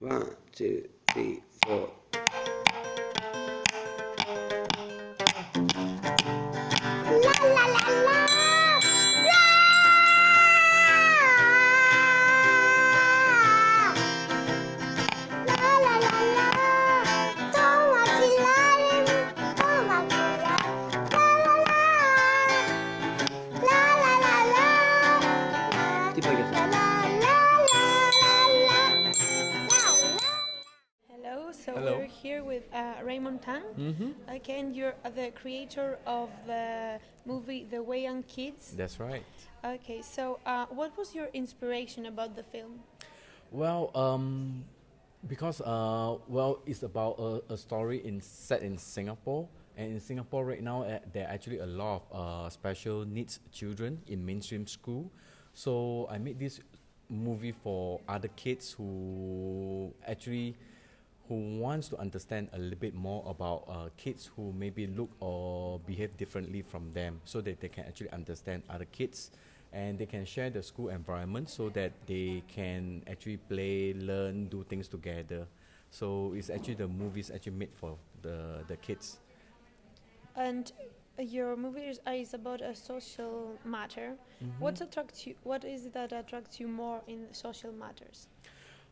One, two, three, four. Tang. Mm-hmm. Okay, and you're uh, the creator of the movie The Wayang Kids. That's right. Okay, so uh, what was your inspiration about the film? Well, um, because uh, well, it's about a, a story in set in Singapore, and in Singapore right now, uh, there are actually a lot of uh, special needs children in mainstream school. So I made this movie for other kids who actually who wants to understand a little bit more about uh, kids who maybe look or behave differently from them so that they can actually understand other kids and they can share the school environment so that they can actually play learn do things together so it's actually the movie is actually made for the, the kids And uh, your movie is, uh, is about a social matter. What attracts you? What is it that attracts you more in social matters?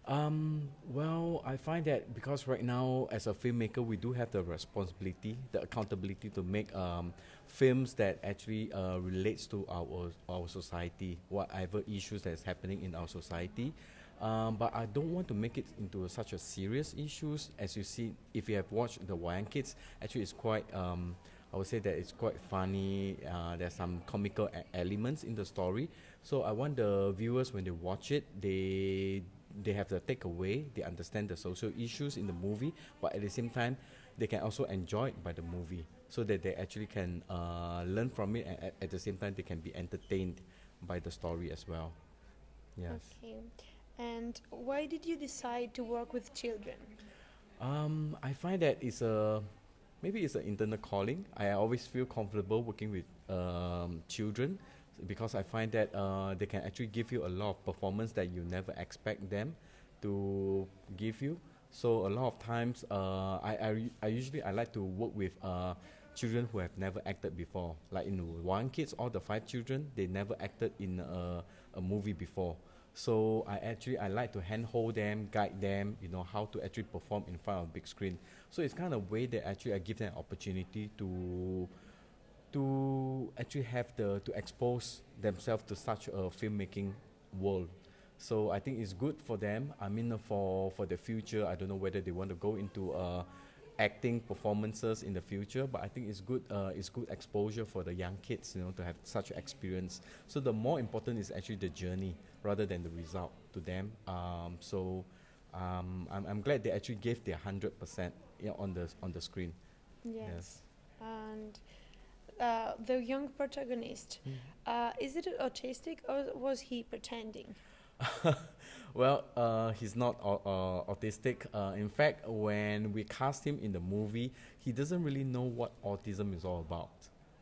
Um, well, I find that because right now, as a filmmaker, we do have the responsibility, the accountability to make um, films that actually uh, relates to our our society, whatever issues that's happening in our society. Um, but I don't want to make it into such a serious issues. As you see, if you have watched the Wayang Kids, actually it's quite. Um, I would say that it's quite funny. Uh, there's some comical elements in the story. So I want the viewers when they watch it, they they have the takeaway. They understand the social issues in the movie, but at the same time, they can also enjoy it by the movie, so that they actually can uh, learn from it, and at, at the same time, they can be entertained by the story as well. Yes. Okay. And why did you decide to work with children? Um, I find that it's a maybe it's an internal calling. I always feel comfortable working with um, children because I find that uh, they can actually give you a lot of performance that you never expect them to give you. So a lot of times, uh, I, I, I usually I like to work with uh, children who have never acted before. Like in Wayang Kids, all the five children they never acted in a, a movie before. So I actually I like to handhold them, guide them, you know how to actually perform in front of big screen. So it's kind of way that actually I give them opportunity to to actually have the to expose themselves to such a filmmaking world. So I think it's good for them. I mean, for for the future, I don't know whether they want to go into uh, acting performances in the future, but I think it's good. Uh, it's good exposure for the young kids, you know, to have such experience. So the more important is actually the journey rather than the result to them. Um, so um, I'm, I'm glad they actually gave their hundred percent on the on the screen. Yes. And uh, the young protagonist, Hmm. uh, is it autistic or was he pretending? well, uh, he's not uh, autistic. Uh, in fact, when we cast him in the movie, he doesn't really know what autism is all about.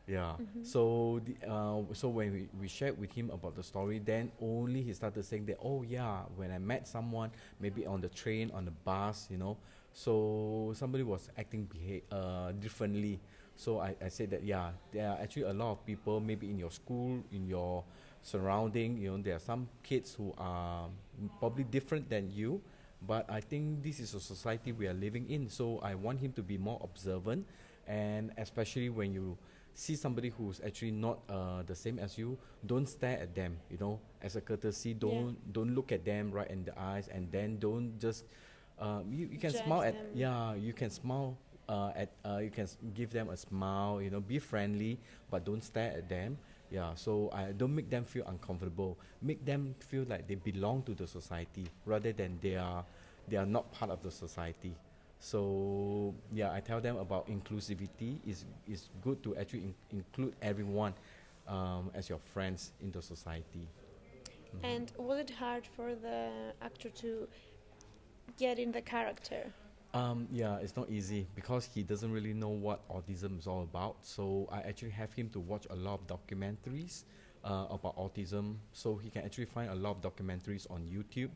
Yeah. So the, uh, so when we, we shared with him about the story, then only he started saying that, oh yeah, when I met someone, maybe on the train, on the bus, you know, so somebody was acting beha- uh, differently. So I, I said that yeah, there are actually a lot of people maybe in your school, in your surrounding, you know, there are some kids who are probably different than you, but I think this is a society we are living in. So I want him to be more observant, and especially when you see somebody who's actually not uh, the same as you, don't stare at them. You know, as a courtesy, don't don't look at them right in the eyes, and then don't just. Um, you, you can Judge smile at them. yeah you can smile uh, at uh, you can give them a smile you know be friendly but don't stare at them. Yeah so I don't make them feel uncomfortable. Make them feel like they belong to the society rather than they are they are not part of the society. So yeah I tell them about inclusivity is is good to actually in- include everyone um, as your friends in the society. And was it hard for the actor to get in the character? Um, yeah, it's not easy because he doesn't really know what autism is all about. So I actually have him to watch a lot of documentaries uh, about autism, so he can actually find a lot of documentaries on YouTube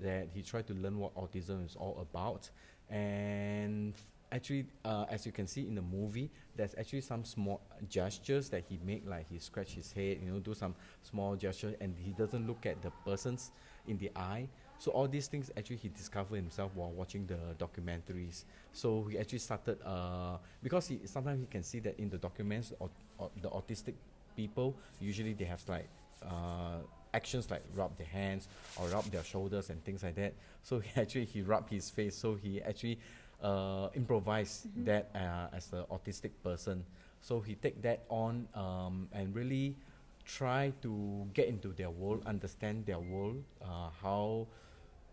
that he tried to learn what autism is all about. And actually, uh, as you can see in the movie, there's actually some small gestures that he make, like he scratch his head, you know, do some small gesture, and he doesn't look at the persons in the eye. So all these things actually he discovered himself while watching the documentaries. So he actually started uh, because he sometimes he can see that in the documents, au- au- the autistic people usually they have like uh, actions like rub their hands or rub their shoulders and things like that. So he actually he rubbed his face. So he actually uh, improvised that uh, as an autistic person. So he take that on um, and really try to get into their world, understand their world, uh, how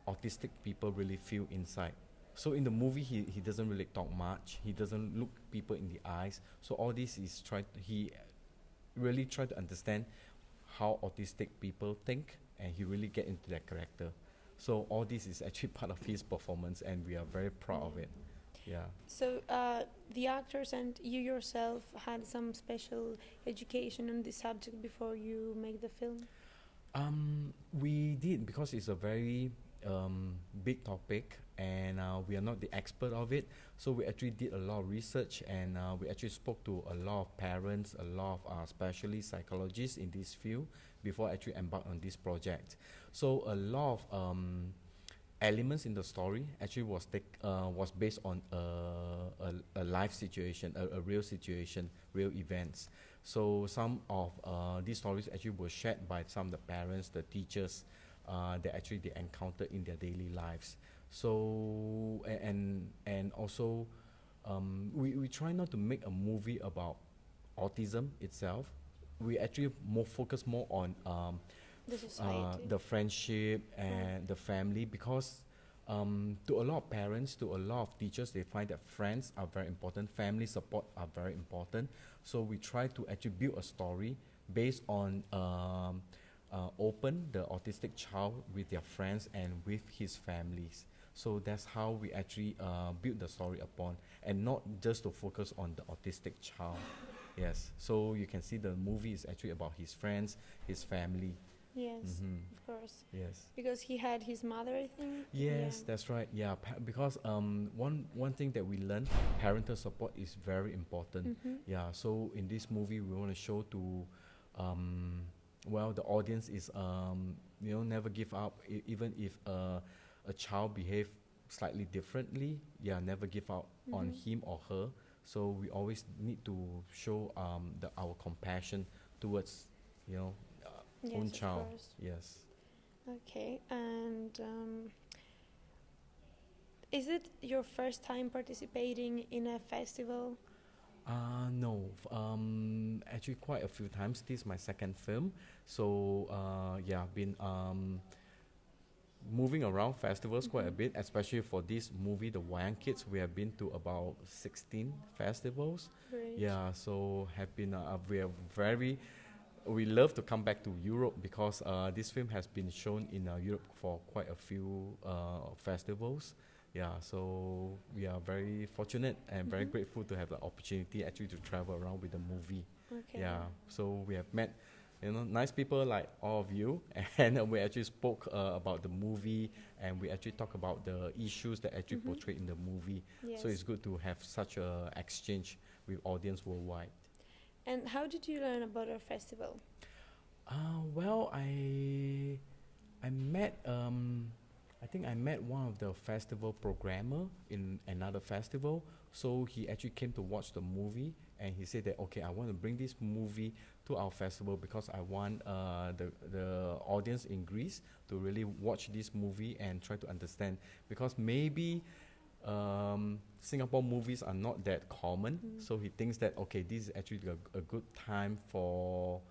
autistic people really feel inside. So in the movie, he, he doesn't really talk much. He doesn't look people in the eyes. So all this is try he really try to understand how autistic people think, and he really get into that character. So all this is actually part of his performance, and we are very proud of it. Yeah. So uh, the actors and you yourself had some special education on this subject before you make the film. Um, we did because it's a very um, big topic and uh, we are not the expert of it. So we actually did a lot of research and uh, we actually spoke to a lot of parents, a lot of uh, specialist psychologists in this field before actually embark on this project. So a lot of um, elements in the story actually was take, uh, was based on a, a, a life situation, a, a real situation, real events. So some of uh, these stories actually were shared by some of the parents, the teachers, uh, that actually they encountered in their daily lives. So and and also, um, we we try not to make a movie about autism itself. We actually more focus more on um, The uh, the friendship and the family because um, to a lot of parents, to a lot of teachers, they find that friends are very important, family support are very important. So we try to actually build a story based on um, uh, open the autistic child with their friends and with his families. So that's how we actually uh, build the story upon, and not just to focus on the autistic child. Yes. So you can see the movie is actually about his friends, his family. yes, Mhm. of course. Yes. Because he had his mother, I think. Yes, Yeah. that's right. Yeah, because um, one one thing that we learned, parental support is very important. Mhm. Yeah, so in this movie, we want to show to, um, well, the audience is um, you know, never give up, e- even if uh, a child behave slightly differently. Yeah, never give up on Mhm. him or her. So we always need to show um, the our compassion towards, you know, uh, Yes, own child. course. Yes. Okay, and um, is it your first time participating in a festival? Uh, no. Um, actually, quite a few times. This is my second film. So, uh, yeah, I've been um, moving around festivals quite a Mhm. bit, especially for this movie, The Wayang Kids. We have been to about 16 festivals. Great. Yeah, so have been, uh, we are very, we love to come back to Europe because uh, this film has been shown in uh, Europe for quite a few uh, festivals. Yeah, so we are very fortunate and very Mhm. grateful to have the opportunity actually to travel around with the movie. Okay. Yeah, so we have met, you know, nice people like all of you, and we actually spoke uh, about the movie, and we actually talk about the issues that actually Mhm. portrayed in the movie. Yes. So it's good to have such a exchange with audience worldwide. And how did you learn about our festival? Uh, well, I I met um, I think I met one of the festival programmer in another festival. So he actually came to watch the movie, and he said that okay, I want to bring this movie to our festival because I want uh, the the audience in Greece to really watch this movie and try to understand because maybe. Um, Singapore movies are not that common, Mm. so he thinks that okay, this is actually a, a good time for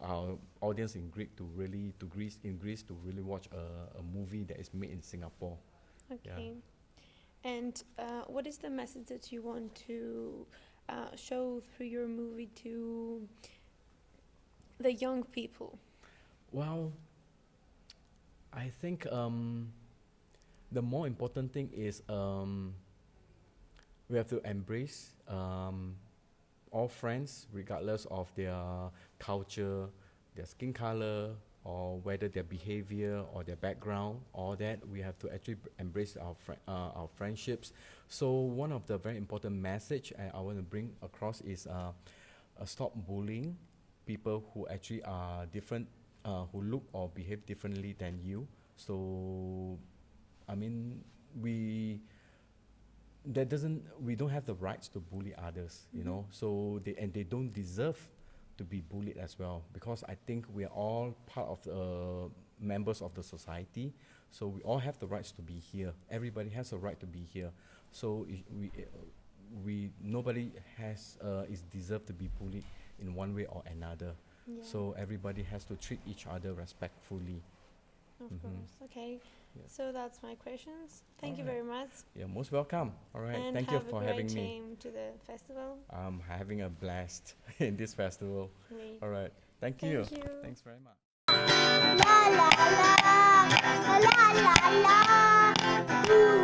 our audience in Greek to really to Greece in Greece to really watch a, a movie that is made in Singapore. Okay. And uh, what is the message that you want to uh, show through your movie to the young people? Well, I think um, the more important thing is um, we have to embrace um, all friends, regardless of their culture, their skin color, or whether their behavior or their background, all that we have to actually embrace our uh, our friendships. So one of the very important message I, I want to bring across is uh, uh, stop bullying people who actually are different, uh, who look or behave differently than you. So, I mean, we that doesn't we don't have the rights to bully others, you Mhm. know. So they and they don't deserve to be bullied as well because I think we are all part of the members of the society. So we all have the rights to be here. Everybody has a right to be here. So we uh, we nobody has uh, is deserved to be bullied in one way or another. Yeah, So everybody has to treat each other respectfully. Of mhm. course. Okay. Yeah. So that's my questions. Thank you Alright. very much. You're most welcome. All right. and Thank you have for a great having me. time to the festival. I'm having a blast in this festival. Great. All right. Thank, Thank you. you. Thanks very much. La la la, la la la, la, la,